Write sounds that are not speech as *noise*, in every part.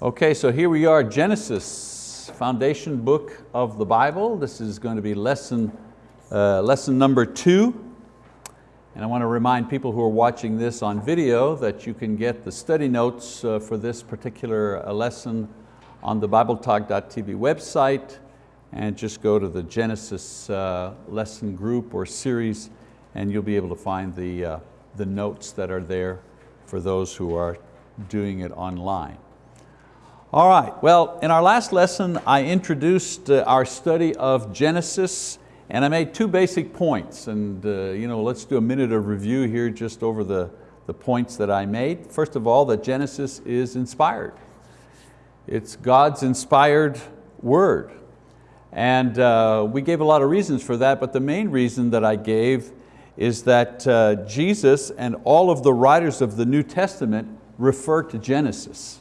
Okay, so here we are, Genesis, foundation book of the Bible. This is going to be lesson, uh, lesson number two. And I want to remind people who are watching this on video that you can get the study notes uh, for this particular uh, lesson on the BibleTalk.tv website and just go to the Genesis uh, lesson group or series and you'll be able to find the, uh, the notes that are there for those who are doing it online. All right, well, in our last lesson, I introduced uh, our study of Genesis and I made two basic points and uh, you know, let's do a minute of review here just over the, the points that I made. First of all, that Genesis is inspired. It's God's inspired word. And uh, we gave a lot of reasons for that, but the main reason that I gave is that uh, Jesus and all of the writers of the New Testament refer to Genesis.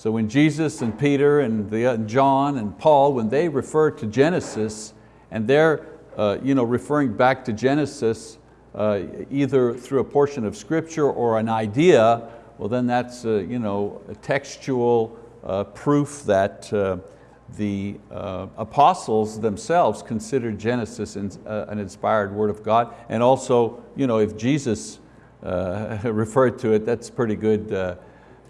So when Jesus and Peter and the, uh, John and Paul, when they refer to Genesis and they're uh, you know, referring back to Genesis uh, either through a portion of scripture or an idea, well then that's uh, you know, a textual uh, proof that uh, the apostles themselves considered Genesis an inspired word of God. And also, you know, if Jesus *laughs* referred to it, that's pretty good uh,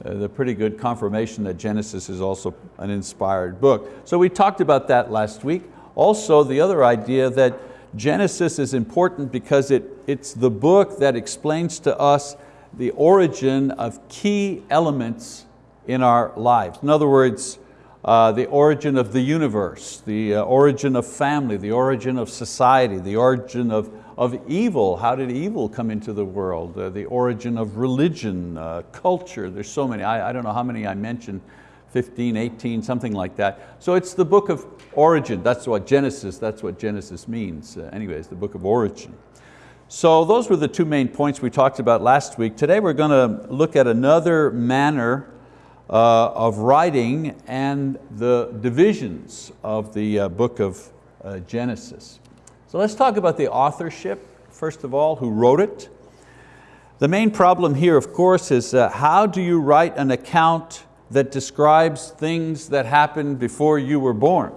the pretty good confirmation that Genesis is also an inspired book. So we talked about that last week. Also the other idea that Genesis is important because it, it's the book that explains to us the origin of key elements in our lives. In other words, uh, the origin of the universe, the uh, origin of family, the origin of society, the origin of of evil. How did evil come into the world? Uh, the origin of religion, uh, culture, there's so many. I, I don't know how many I mentioned, 15, 18, something like that. So it's the book of origin, that's what Genesis, that's what Genesis means. Uh, anyways, the book of origin. So those were the two main points we talked about last week. Today we're going to look at another manner uh, of writing and the divisions of the uh, book of uh, Genesis. So let's talk about the authorship, first of all, who wrote it. The main problem here, of course, is uh, how do you write an account that describes things that happened before you were born?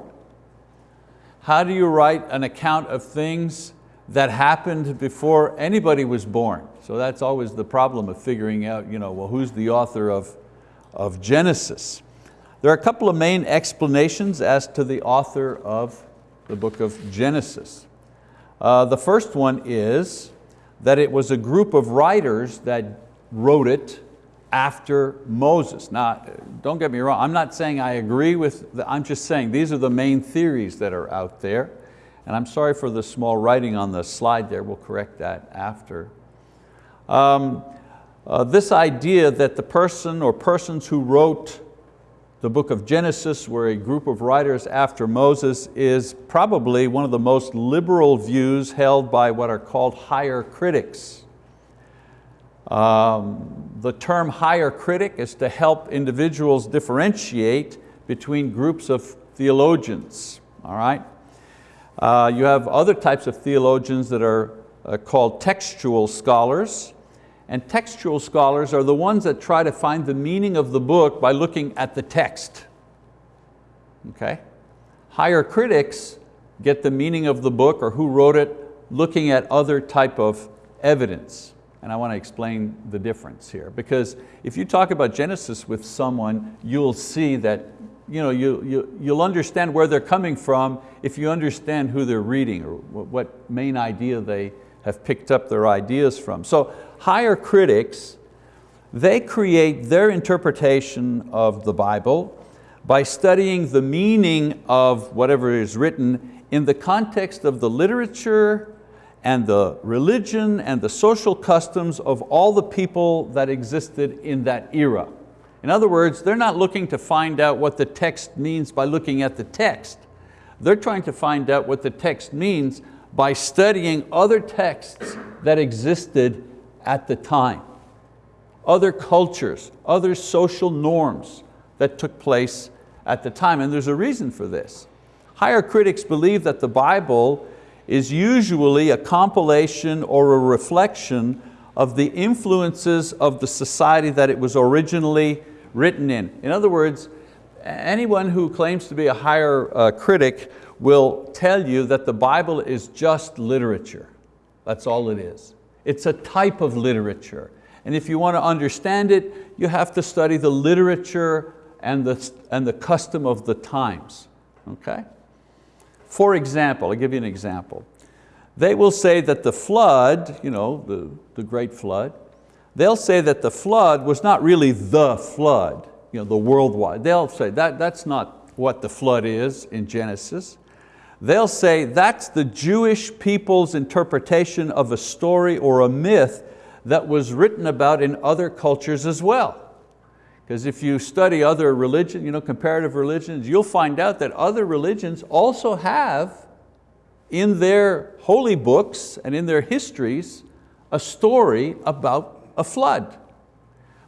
How do you write an account of things that happened before anybody was born? So that's always the problem of figuring out, you know, well, who's the author of, of Genesis? There are a couple of main explanations as to the author of the book of Genesis. Uh, the first one is that it was a group of writers that wrote it after Moses. Now, don't get me wrong, I'm not saying I agree with, the, I'm just saying these are the main theories that are out there. And I'm sorry for the small writing on the slide there, we'll correct that after. Um, uh, this idea that the person or persons who wrote the book of Genesis, where a group of writers after Moses is probably one of the most liberal views held by what are called higher critics. Um, the term higher critic is to help individuals differentiate between groups of theologians, all right? Uh, you have other types of theologians that are uh, called textual scholars, and textual scholars are the ones that try to find the meaning of the book by looking at the text. Okay? Higher critics get the meaning of the book or who wrote it looking at other type of evidence. And I want to explain the difference here because if you talk about Genesis with someone, you'll see that you know, you, you, you'll understand where they're coming from if you understand who they're reading or what main idea they have picked up their ideas from. So higher critics, they create their interpretation of the Bible by studying the meaning of whatever is written in the context of the literature and the religion and the social customs of all the people that existed in that era. In other words, they're not looking to find out what the text means by looking at the text. They're trying to find out what the text means by studying other texts that existed at the time. Other cultures, other social norms that took place at the time, and there's a reason for this. Higher critics believe that the Bible is usually a compilation or a reflection of the influences of the society that it was originally written in. In other words, anyone who claims to be a higher uh, critic will tell you that the Bible is just literature. That's all it is. It's a type of literature. And if you want to understand it, you have to study the literature and the, and the custom of the times, okay? For example, I'll give you an example. They will say that the flood, you know, the, the great flood, they'll say that the flood was not really the flood, you know, the worldwide. They'll say that, that's not what the flood is in Genesis. They'll say that's the Jewish people's interpretation of a story or a myth that was written about in other cultures as well. Because if you study other religions, you know, comparative religions, you'll find out that other religions also have in their holy books and in their histories a story about a flood.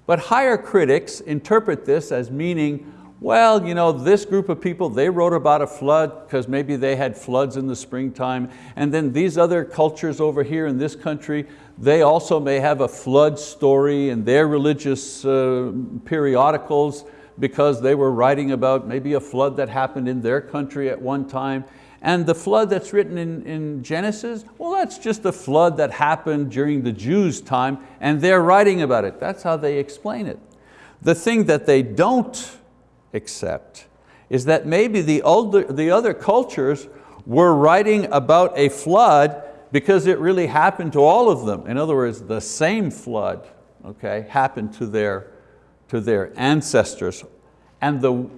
But higher critics interpret this as meaning, well, you know, this group of people, they wrote about a flood because maybe they had floods in the springtime, and then these other cultures over here in this country, they also may have a flood story in their religious uh, periodicals because they were writing about maybe a flood that happened in their country at one time. And the flood that's written in, in Genesis, well, that's just a flood that happened during the Jews' time and they're writing about it. That's how they explain it. The thing that they don't accept is that maybe the, older, the other cultures were writing about a flood because it really happened to all of them. In other words, the same flood okay, happened to their, to their ancestors. And the,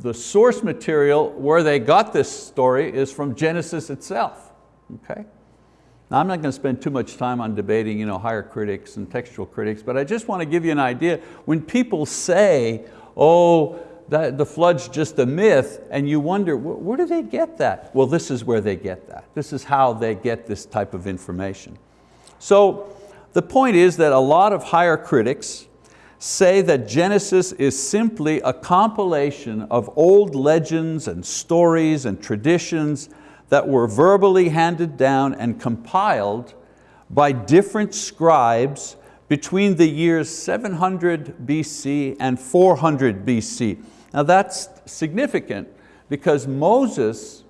the source material where they got this story is from Genesis itself. Okay? Now I'm not going to spend too much time on debating you know, higher critics and textual critics, but I just want to give you an idea. When people say, oh, that the flood's just a myth, and you wonder, where do they get that? Well, this is where they get that. This is how they get this type of information. So the point is that a lot of higher critics say that Genesis is simply a compilation of old legends and stories and traditions that were verbally handed down and compiled by different scribes between the years 700 BC and 400 BC. Now that's significant because Moses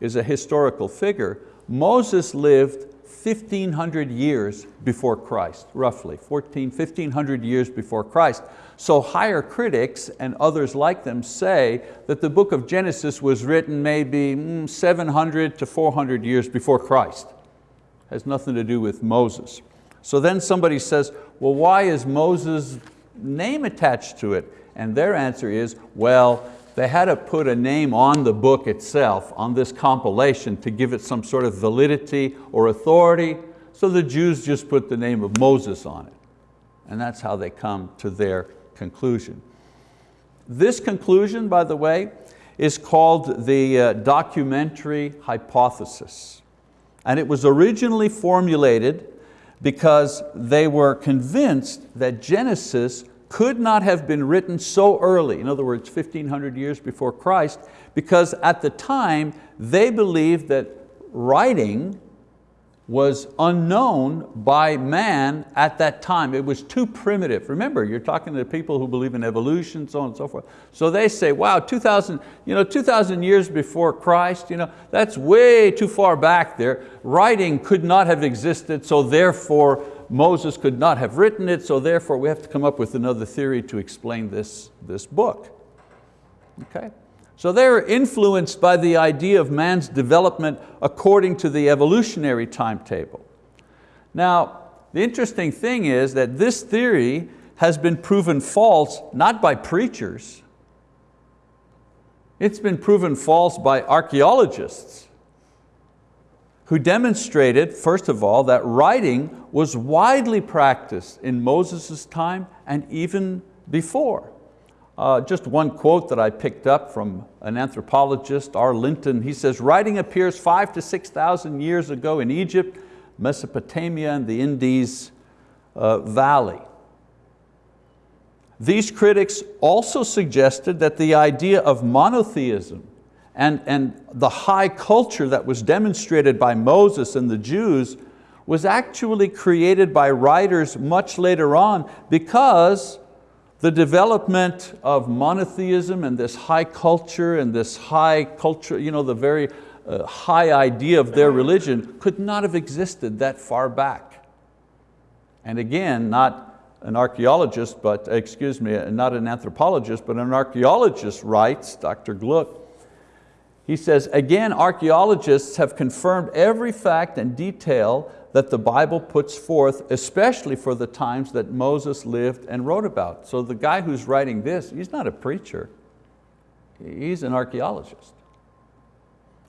is a historical figure. Moses lived 1500 years before Christ, roughly, 14, 1500 years before Christ. So higher critics and others like them say that the book of Genesis was written maybe mm, 700 to 400 years before Christ. Has nothing to do with Moses. So then somebody says, well, why is Moses' name attached to it? And their answer is, well, they had to put a name on the book itself, on this compilation to give it some sort of validity or authority. So the Jews just put the name of Moses on it. And that's how they come to their conclusion. This conclusion, by the way, is called the uh, documentary hypothesis. And it was originally formulated because they were convinced that Genesis could not have been written so early, in other words, 1500 years before Christ, because at the time they believed that writing was unknown by man at that time. It was too primitive. Remember, you're talking to people who believe in evolution, so on and so forth. So they say, wow, 2,000 you know, 2,000 years before Christ, you know, that's way too far back there. Writing could not have existed, so therefore Moses could not have written it, so therefore we have to come up with another theory to explain this, this book. Okay? So they're influenced by the idea of man's development according to the evolutionary timetable. Now, the interesting thing is that this theory has been proven false not by preachers, it's been proven false by archeologists who demonstrated, first of all, that writing was widely practiced in Moses' time and even before. Uh, just one quote that I picked up from an anthropologist, R. Linton, he says, writing appears five to 6,000 years ago in Egypt, Mesopotamia, and the Indus uh, Valley. These critics also suggested that the idea of monotheism and, and the high culture that was demonstrated by Moses and the Jews was actually created by writers much later on because the development of monotheism and this high culture and this high culture, you know, the very uh, high idea of their religion could not have existed that far back. And again, not an archaeologist, but excuse me, not an anthropologist, but an archaeologist writes, Dr. Glueck, he says, again, archaeologists have confirmed every fact and detail that the Bible puts forth, especially for the times that Moses lived and wrote about. So the guy who's writing this, he's not a preacher, he's an archaeologist.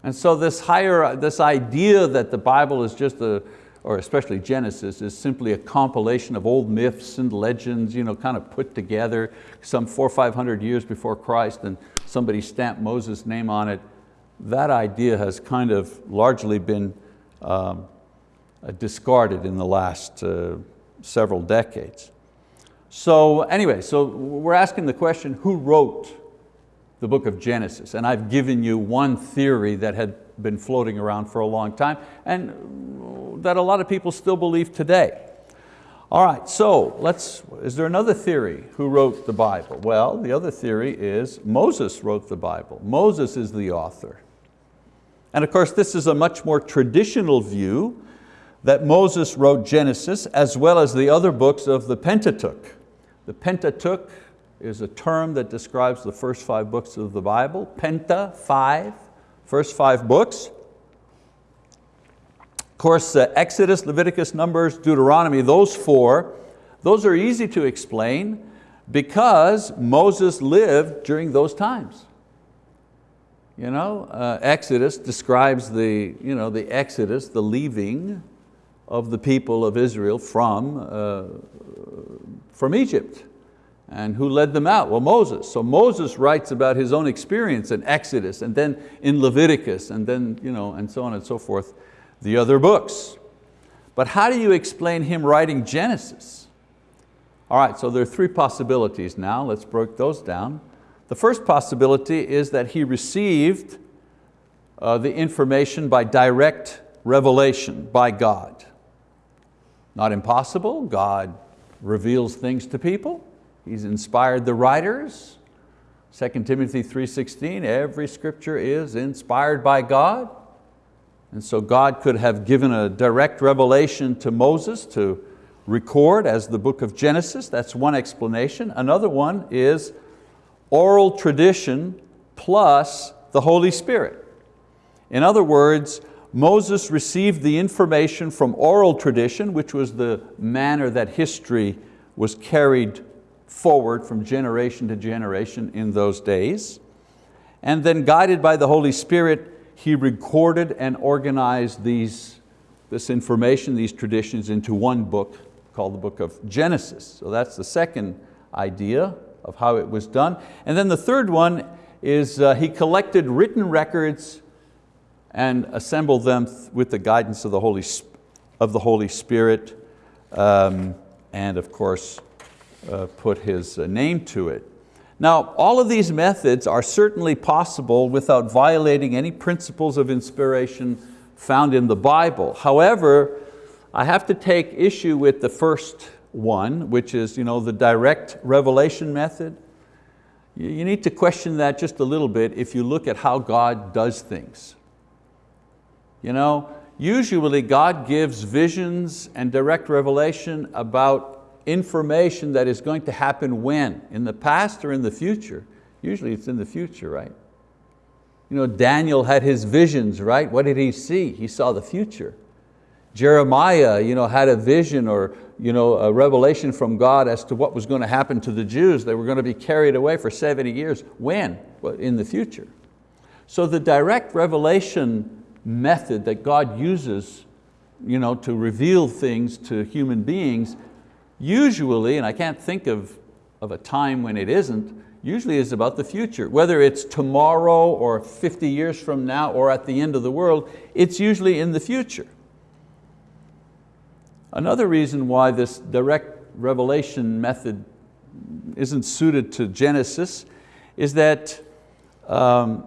And so this higher, this idea that the Bible is just a, or especially Genesis, is simply a compilation of old myths and legends, you know, kind of put together some four or 500 years before Christ and somebody stamped Moses' name on it, that idea has kind of largely been um, uh, discarded in the last uh, several decades. So anyway, so we're asking the question, who wrote the book of Genesis? And I've given you one theory that had been floating around for a long time and that a lot of people still believe today. All right, so let's, is there another theory who wrote the Bible? Well, the other theory is Moses wrote the Bible. Moses is the author. And of course, this is a much more traditional view that Moses wrote Genesis as well as the other books of the Pentateuch. The Pentateuch is a term that describes the first five books of the Bible. Penta, five, first five books. Of course, uh, Exodus, Leviticus, Numbers, Deuteronomy, those four, those are easy to explain because Moses lived during those times. You know, uh, Exodus describes the, you know, the Exodus, the leaving of the people of Israel from, uh, from Egypt. And who led them out? Well, Moses. So Moses writes about his own experience in Exodus and then in Leviticus and then, you know, and so on and so forth, the other books. But how do you explain him writing Genesis? All right, so there are three possibilities now. Let's break those down. The first possibility is that he received uh, the information by direct revelation by God. Not impossible, God reveals things to people. He's inspired the writers. 2 Timothy 3.16, every scripture is inspired by God. And so God could have given a direct revelation to Moses to record as the book of Genesis. That's one explanation. Another one is oral tradition plus the Holy Spirit. In other words, Moses received the information from oral tradition, which was the manner that history was carried forward from generation to generation in those days. And then guided by the Holy Spirit, he recorded and organized these, this information, these traditions into one book called the book of Genesis. So that's the second idea of how it was done. And then the third one is uh, he collected written records and assembled them with the guidance of the Holy, of the Holy Spirit um, and of course uh, put His uh, name to it. Now all of these methods are certainly possible without violating any principles of inspiration found in the Bible. However, I have to take issue with the first one, which is you know, the direct revelation method. You need to question that just a little bit if you look at how God does things. You know, usually God gives visions and direct revelation about information that is going to happen when? In the past or in the future? Usually it's in the future, right? You know, Daniel had his visions, right? What did he see? He saw the future. Jeremiah you know, had a vision or you know, a revelation from God as to what was going to happen to the Jews. They were going to be carried away for 70 years. When? Well, in the future. So the direct revelation method that God uses you know, to reveal things to human beings, usually, and I can't think of, of a time when it isn't, usually is about the future. Whether it's tomorrow or 50 years from now or at the end of the world, it's usually in the future. Another reason why this direct revelation method isn't suited to Genesis is that um,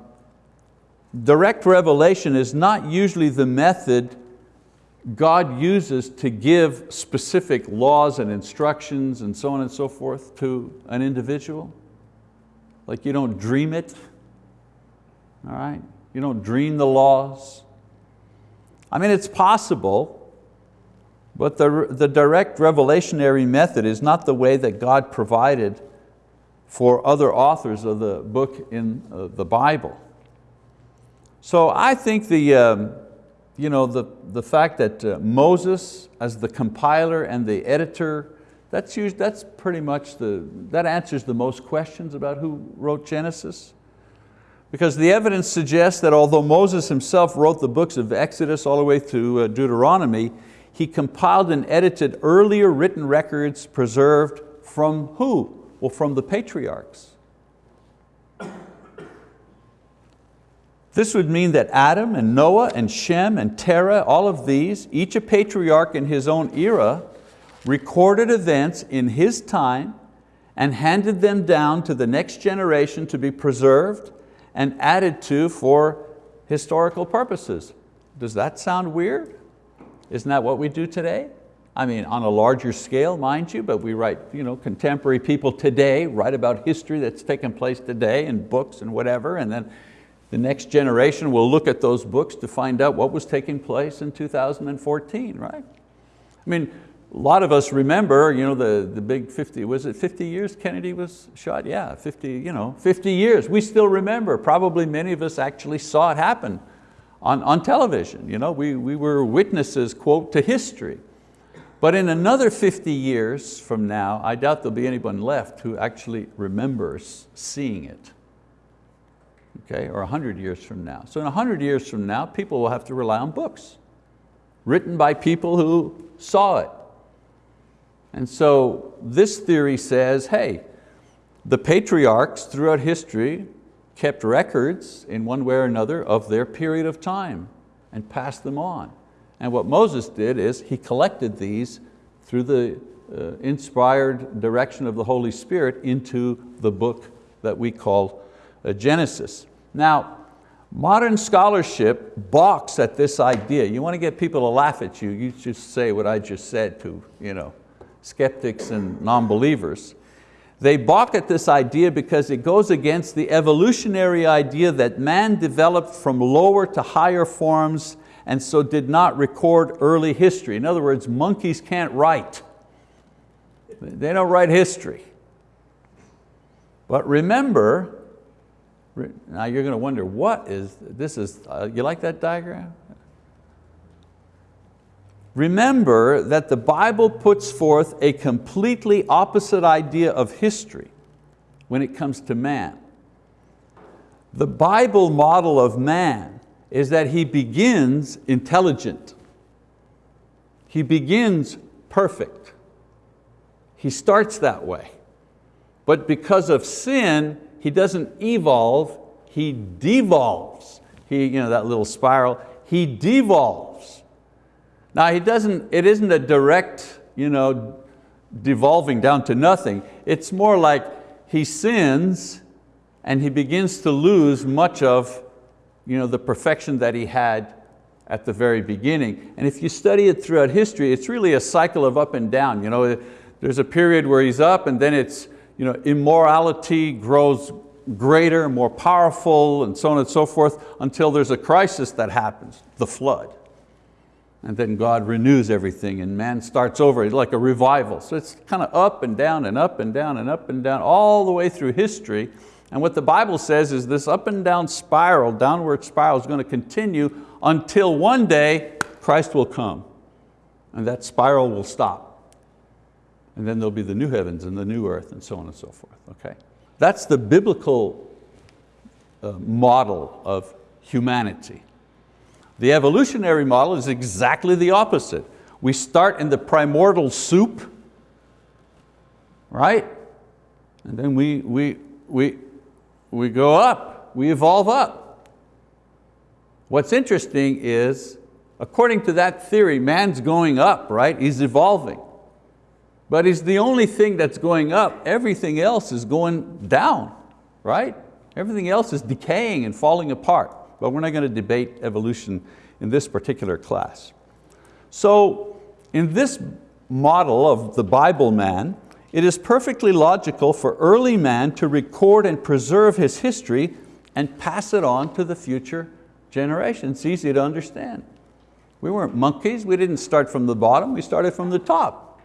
direct revelation is not usually the method God uses to give specific laws and instructions and so on and so forth to an individual. Like you don't dream it, all right? You don't dream the laws. I mean, it's possible, but the, the direct revelationary method is not the way that God provided for other authors of the book in uh, the Bible. So I think the, um, you know, the, the fact that uh, Moses as the compiler and the editor, that's, used, that's pretty much the, that answers the most questions about who wrote Genesis. Because the evidence suggests that although Moses himself wrote the books of Exodus all the way to uh, Deuteronomy, he compiled and edited earlier written records preserved from who? Well, from the patriarchs. This would mean that Adam and Noah and Shem and Terah, all of these, each a patriarch in his own era, recorded events in his time and handed them down to the next generation to be preserved and added to for historical purposes. Does that sound weird? Isn't that what we do today? I mean, on a larger scale, mind you, but we write, you know, contemporary people today write about history that's taken place today in books and whatever, and then the next generation will look at those books to find out what was taking place in 2014, right? I mean, a lot of us remember you know, the, the big 50, was it 50 years Kennedy was shot? Yeah, 50, you know, 50 years. We still remember, probably many of us actually saw it happen on, on television. You know, we, we were witnesses, quote, to history. But in another 50 years from now, I doubt there'll be anyone left who actually remembers seeing it okay, or 100 years from now. So in 100 years from now, people will have to rely on books written by people who saw it. And so this theory says, hey, the patriarchs throughout history kept records in one way or another of their period of time and passed them on. And what Moses did is he collected these through the uh, inspired direction of the Holy Spirit into the book that we call Genesis. Now, modern scholarship balks at this idea. You want to get people to laugh at you, you just say what I just said to you know, skeptics and non-believers. They balk at this idea because it goes against the evolutionary idea that man developed from lower to higher forms and so did not record early history. In other words, monkeys can't write. They don't write history. But remember, now you're going to wonder, what is, this is, uh, you like that diagram? Remember that the Bible puts forth a completely opposite idea of history when it comes to man. The Bible model of man is that he begins intelligent. He begins perfect. He starts that way. But because of sin, he doesn't evolve, he devolves. He, you know, that little spiral, he devolves. Now he doesn't, it isn't a direct you know, devolving down to nothing. It's more like he sins and he begins to lose much of you know, the perfection that he had at the very beginning. And if you study it throughout history, it's really a cycle of up and down. You know, there's a period where he's up and then it's you know, immorality grows greater, more powerful, and so on and so forth, until there's a crisis that happens, the flood. And then God renews everything and man starts over, it's like a revival. So it's kind of up and down and up and down and up and down, all the way through history. And what the Bible says is this up and down spiral, downward spiral is going to continue until one day Christ will come and that spiral will stop. And then there'll be the new heavens and the new earth and so on and so forth, okay? That's the biblical uh, model of humanity. The evolutionary model is exactly the opposite. We start in the primordial soup, right? And then we, we, we, we go up, we evolve up. What's interesting is, according to that theory, man's going up, right? He's evolving but it's the only thing that's going up. Everything else is going down, right? Everything else is decaying and falling apart. But we're not going to debate evolution in this particular class. So in this model of the Bible man, it is perfectly logical for early man to record and preserve his history and pass it on to the future generation. It's easy to understand. We weren't monkeys, we didn't start from the bottom, we started from the top.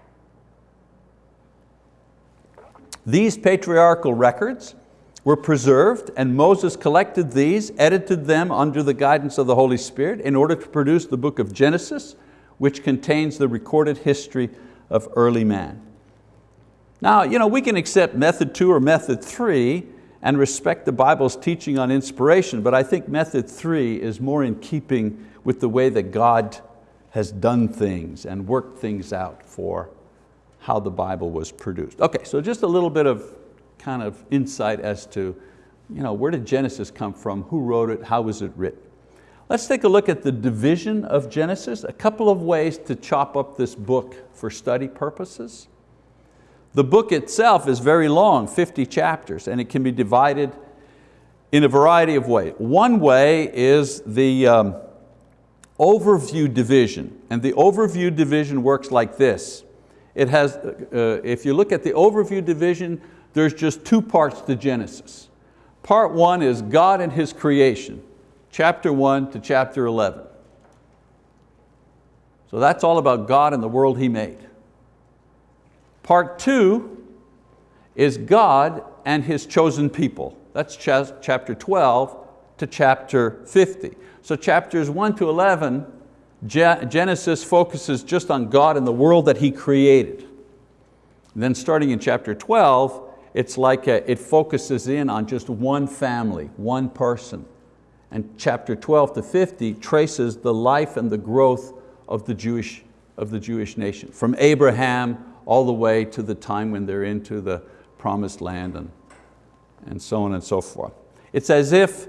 These patriarchal records were preserved and Moses collected these, edited them under the guidance of the Holy Spirit in order to produce the book of Genesis, which contains the recorded history of early man. Now, you know, we can accept method two or method three and respect the Bible's teaching on inspiration, but I think method three is more in keeping with the way that God has done things and worked things out for how the Bible was produced. Okay, so just a little bit of kind of insight as to you know, where did Genesis come from, who wrote it, how was it written. Let's take a look at the division of Genesis, a couple of ways to chop up this book for study purposes. The book itself is very long, 50 chapters, and it can be divided in a variety of ways. One way is the um, overview division, and the overview division works like this. It has, uh, if you look at the overview division, there's just two parts to Genesis. Part one is God and His creation chapter 1 to chapter 11. So that's all about God and the world He made. Part two is God and His chosen people. That's chapter 12 to chapter 50. So chapters 1 to 11, Genesis focuses just on God and the world that He created. And then starting in chapter 12, it's like a, it focuses in on just one family, one person and chapter 12 to 50 traces the life and the growth of the Jewish, of the Jewish nation, from Abraham all the way to the time when they're into the promised land and, and so on and so forth. It's as if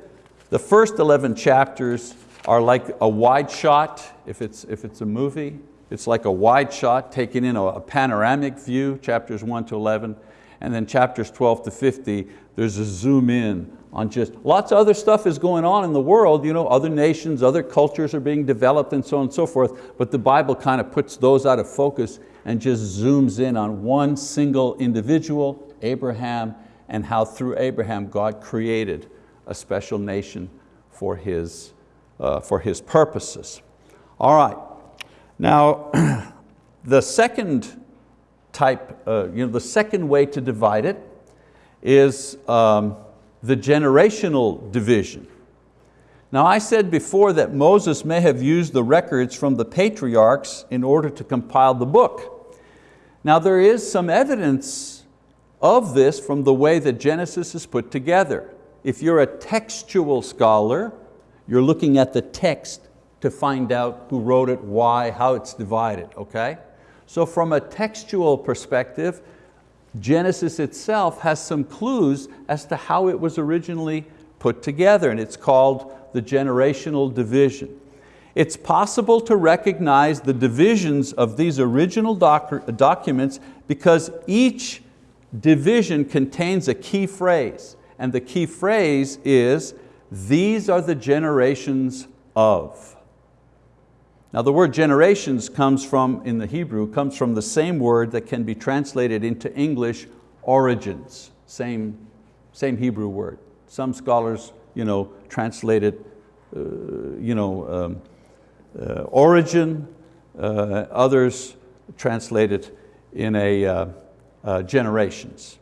the first 11 chapters are like a wide shot, if it's, if it's a movie, it's like a wide shot taking in a, a panoramic view, chapters 1 to 11, and then chapters 12 to 50, there's a zoom in on just, lots of other stuff is going on in the world, you know, other nations, other cultures are being developed and so on and so forth, but the Bible kind of puts those out of focus and just zooms in on one single individual, Abraham, and how through Abraham God created a special nation for his, uh, for his purposes. All right, now *clears throat* the second type, uh, you know, the second way to divide it is um, the generational division. Now I said before that Moses may have used the records from the patriarchs in order to compile the book. Now there is some evidence of this from the way that Genesis is put together. If you're a textual scholar, you're looking at the text to find out who wrote it, why, how it's divided, okay? So from a textual perspective, Genesis itself has some clues as to how it was originally put together, and it's called the generational division. It's possible to recognize the divisions of these original doc documents because each division contains a key phrase, and the key phrase is, these are the generations of. Now the word generations comes from, in the Hebrew, comes from the same word that can be translated into English, origins, same, same Hebrew word. Some scholars you know, translate it, uh, you know, um, uh, origin, uh, others translate it in a uh, uh, generations.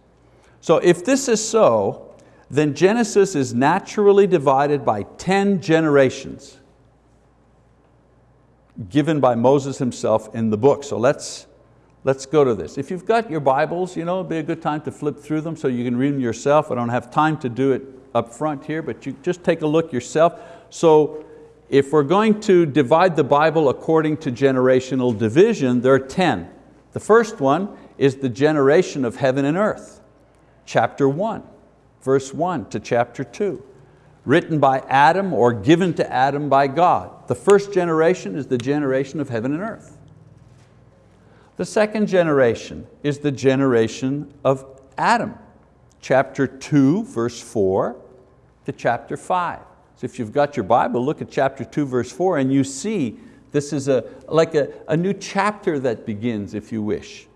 So if this is so, then Genesis is naturally divided by 10 generations given by Moses himself in the book. So let's, let's go to this. If you've got your Bibles, you know, it'd be a good time to flip through them so you can read them yourself. I don't have time to do it up front here, but you just take a look yourself. So if we're going to divide the Bible according to generational division, there are 10. The first one is the generation of heaven and earth, chapter one, verse one to chapter two written by Adam or given to Adam by God. The first generation is the generation of heaven and earth. The second generation is the generation of Adam, chapter two, verse four to chapter five. So if you've got your Bible, look at chapter two, verse four, and you see This is a, like a, a new chapter that begins, if you wish.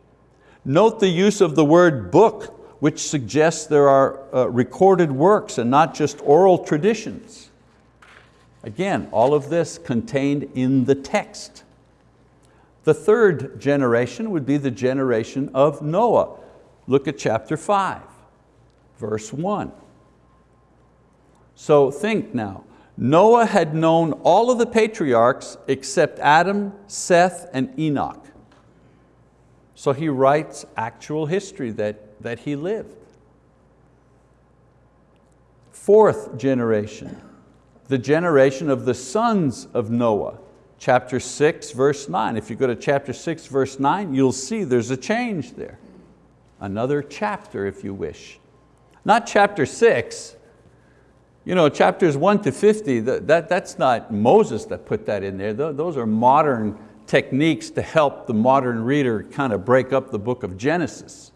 Note the use of the word book, which suggests there are uh, recorded works and not just oral traditions. Again, all of this contained in the text. The third generation would be the generation of Noah. Look at chapter five, verse one. So think now, Noah had known all of the patriarchs except Adam, Seth, and Enoch. So he writes actual history that, that he lived. Fourth generation, the generation of the sons of Noah. Chapter six, verse nine. If you go to chapter six, verse nine, you'll see there's a change there. Another chapter, if you wish. Not chapter six, you know, chapters one to 50, that, that, that's not Moses that put that in there. Those are modern techniques to help the modern reader kind of break up the book of Genesis.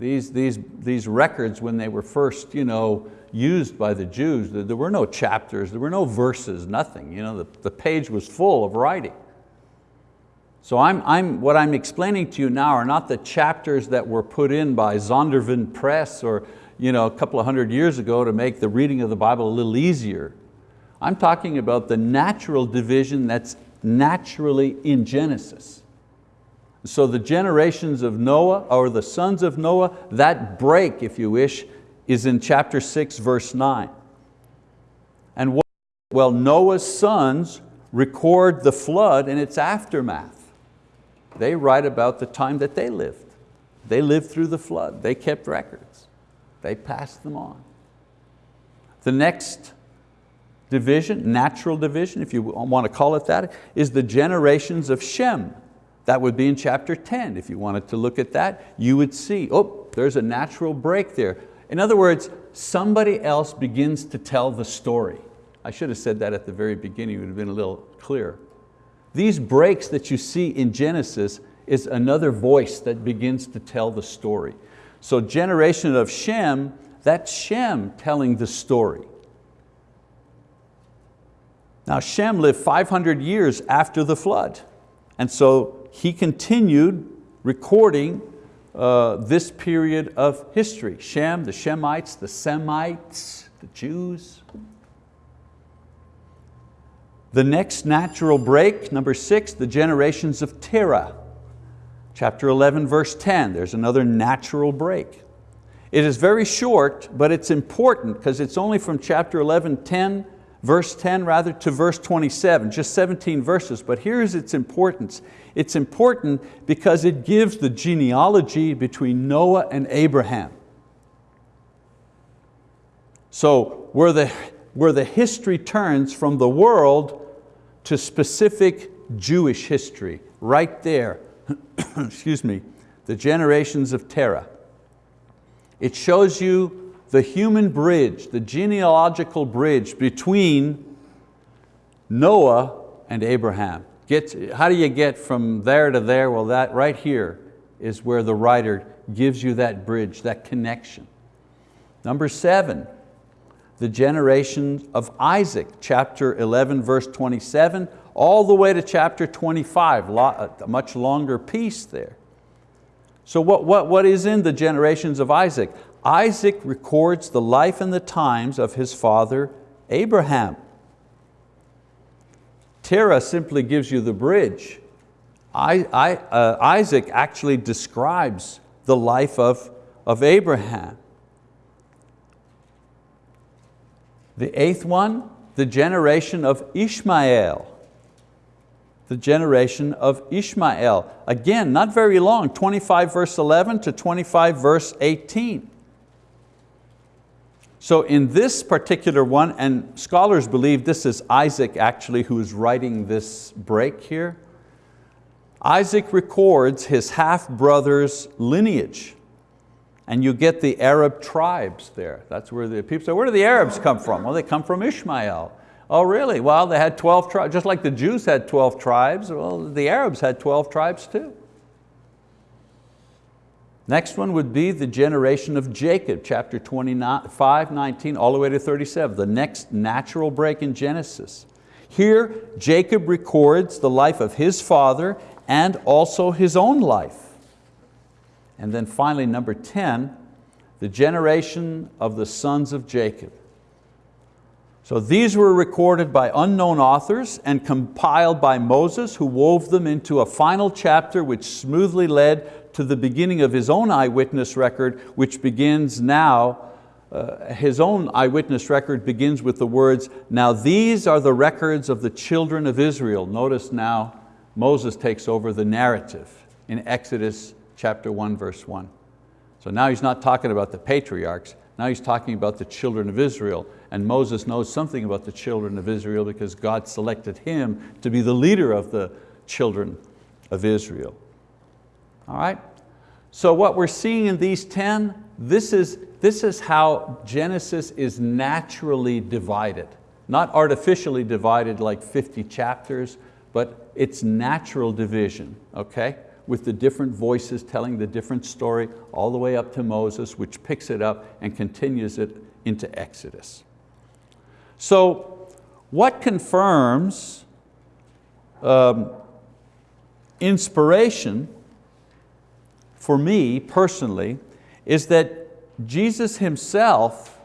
These, these, these records, when they were first you know, used by the Jews, there were no chapters, there were no verses, nothing. You know, the, the page was full of writing. So I'm, I'm, what I'm explaining to you now are not the chapters that were put in by Zondervan Press or you know, a couple of hundred years ago to make the reading of the Bible a little easier. I'm talking about the natural division that's naturally in Genesis. So the generations of Noah, or the sons of Noah, that break, if you wish, is in chapter six, verse nine. And what, well, Noah's sons record the flood and its aftermath. They write about the time that they lived. They lived through the flood, they kept records. They passed them on. The next division, natural division, if you want to call it that, is the generations of Shem. That would be in chapter 10. If you wanted to look at that, you would see, oh, there's a natural break there. In other words, somebody else begins to tell the story. I should have said that at the very beginning, it would have been a little clearer. These breaks that you see in Genesis is another voice that begins to tell the story. So generation of Shem, that's Shem telling the story. Now Shem lived 500 years after the flood. And so he continued recording uh, this period of history. Shem, the Shemites, the Semites, the Jews. The next natural break, number six, the generations of Terah. Chapter 11, verse 10, there's another natural break. It is very short, but it's important because it's only from chapter 11, 10, verse 10 rather, to verse 27, just 17 verses, but here's its importance. It's important because it gives the genealogy between Noah and Abraham. So where the, where the history turns from the world to specific Jewish history, right there, *clears throat* excuse me, the generations of Terah. It shows you the human bridge, the genealogical bridge between Noah and Abraham. Get, how do you get from there to there? Well, that right here is where the writer gives you that bridge, that connection. Number seven, the generation of Isaac, chapter 11, verse 27, all the way to chapter 25, a much longer piece there. So what, what, what is in the generations of Isaac? Isaac records the life and the times of his father Abraham. Terah simply gives you the bridge. I, I, uh, Isaac actually describes the life of, of Abraham. The eighth one, the generation of Ishmael the generation of Ishmael. Again, not very long, 25 verse 11 to 25 verse 18. So in this particular one, and scholars believe this is Isaac actually who is writing this break here, Isaac records his half-brother's lineage. And you get the Arab tribes there. That's where the people say, where do the Arabs come from? Well, they come from Ishmael. Oh really? Well, they had 12 tribes, just like the Jews had 12 tribes, well, the Arabs had 12 tribes too. Next one would be the generation of Jacob, chapter 25, 19, all the way to 37, the next natural break in Genesis. Here, Jacob records the life of his father and also his own life. And then finally, number 10, the generation of the sons of Jacob. So these were recorded by unknown authors and compiled by Moses who wove them into a final chapter which smoothly led to the beginning of his own eyewitness record which begins now, uh, his own eyewitness record begins with the words, now these are the records of the children of Israel. Notice now Moses takes over the narrative in Exodus chapter 1 verse 1. So now he's not talking about the patriarchs, now he's talking about the children of Israel and Moses knows something about the children of Israel because God selected him to be the leader of the children of Israel. All right? So what we're seeing in these 10, this is, this is how Genesis is naturally divided. Not artificially divided like 50 chapters, but it's natural division, okay? With the different voices telling the different story all the way up to Moses, which picks it up and continues it into Exodus. So what confirms um, inspiration for me personally is that Jesus himself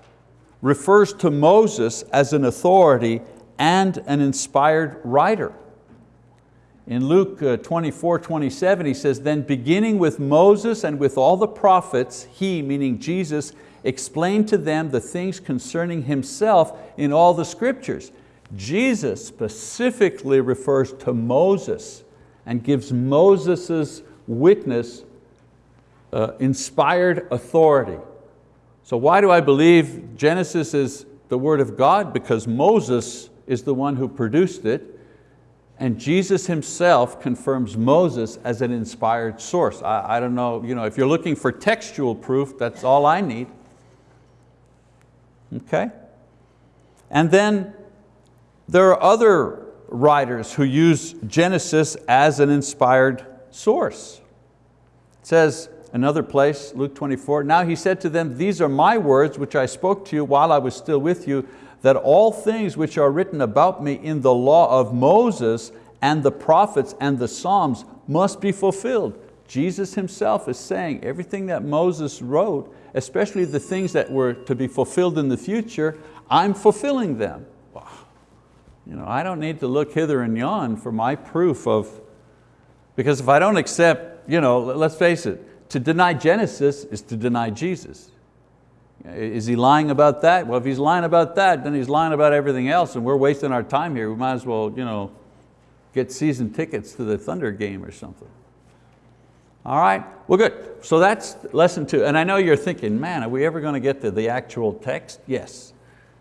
refers to Moses as an authority and an inspired writer. In Luke uh, 24, 27, he says, then beginning with Moses and with all the prophets, he, meaning Jesus, explained to them the things concerning himself in all the scriptures. Jesus specifically refers to Moses and gives Moses' witness uh, inspired authority. So why do I believe Genesis is the word of God? Because Moses is the one who produced it and Jesus himself confirms Moses as an inspired source. I, I don't know, you know, if you're looking for textual proof, that's all I need. Okay? And then there are other writers who use Genesis as an inspired source. It says, another place, Luke 24, now he said to them, these are my words which I spoke to you while I was still with you, that all things which are written about me in the law of Moses and the prophets and the Psalms must be fulfilled. Jesus himself is saying everything that Moses wrote especially the things that were to be fulfilled in the future, I'm fulfilling them. You know, I don't need to look hither and yon for my proof of, because if I don't accept, you know, let's face it, to deny Genesis is to deny Jesus. Is he lying about that? Well, if he's lying about that, then he's lying about everything else and we're wasting our time here. We might as well you know, get season tickets to the Thunder game or something. All right, well good. So that's lesson two. And I know you're thinking, man, are we ever going to get to the actual text? Yes.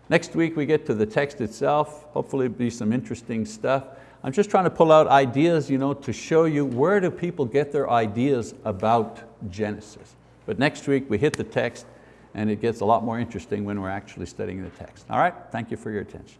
Next week we get to the text itself. Hopefully it'll be some interesting stuff. I'm just trying to pull out ideas you know, to show you where do people get their ideas about Genesis. But next week we hit the text and it gets a lot more interesting when we're actually studying the text. All right, thank you for your attention.